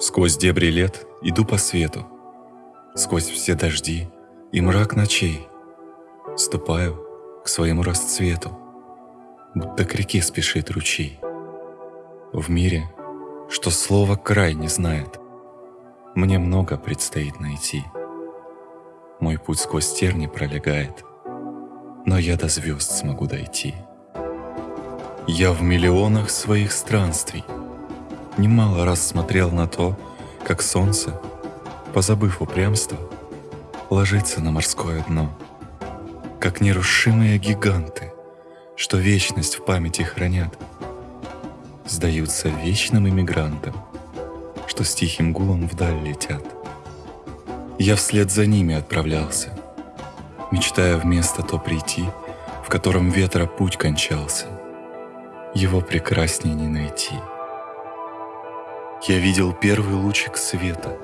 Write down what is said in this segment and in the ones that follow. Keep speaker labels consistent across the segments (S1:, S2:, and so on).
S1: Сквозь дебри лет иду по свету, Сквозь все дожди и мрак ночей Ступаю к своему расцвету, Будто к реке спешит ручей. В мире, что слово край не знает, Мне много предстоит найти. Мой путь сквозь терни пролегает, Но я до звезд смогу дойти. Я в миллионах своих странствий — Немало раз смотрел на то, как солнце, позабыв упрямство, ложится на морское дно, как нерушимые гиганты, что вечность в памяти хранят, сдаются вечным иммигрантам, что с тихим гулом вдаль летят. Я вслед за ними отправлялся, мечтая в место то прийти, в котором ветра путь кончался. Его прекрасней не найти — я видел первый лучик света,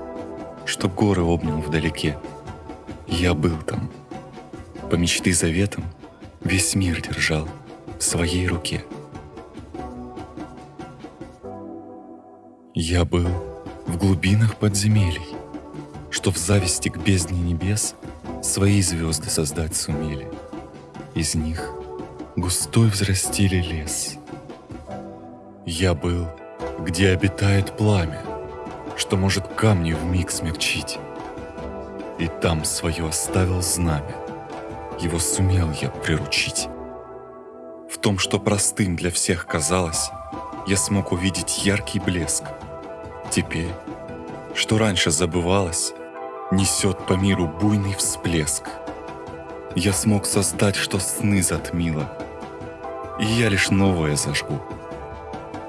S1: Что горы обнял вдалеке. Я был там. По мечты заветам Весь мир держал в своей руке. Я был в глубинах подземелий, Что в зависти к бездне небес Свои звезды создать сумели. Из них густой взрастили лес. Я был где обитает пламя, что может камни в миг смягчить. И там свое оставил знамя, его сумел я приручить. В том, что простым для всех казалось, я смог увидеть яркий блеск. Теперь, что раньше забывалось, несет по миру буйный всплеск. Я смог создать, что сны затмило, и я лишь новое зажгу —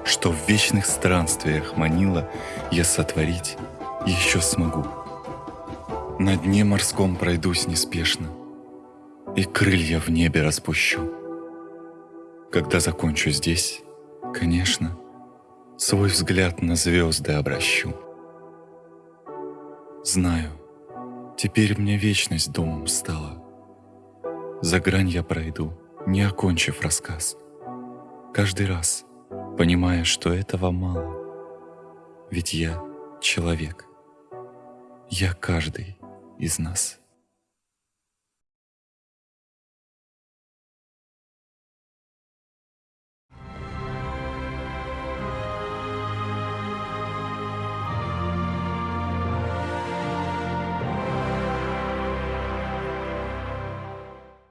S1: что в вечных странствиях манила я сотворить еще смогу. На дне морском пройдусь неспешно, и крылья в небе распущу. Когда закончу здесь, конечно, свой взгляд на звезды обращу. Знаю, теперь мне вечность домом стала. За грань я пройду, не окончив рассказ. Каждый раз — понимая, что этого мало. Ведь я человек. Я каждый из нас.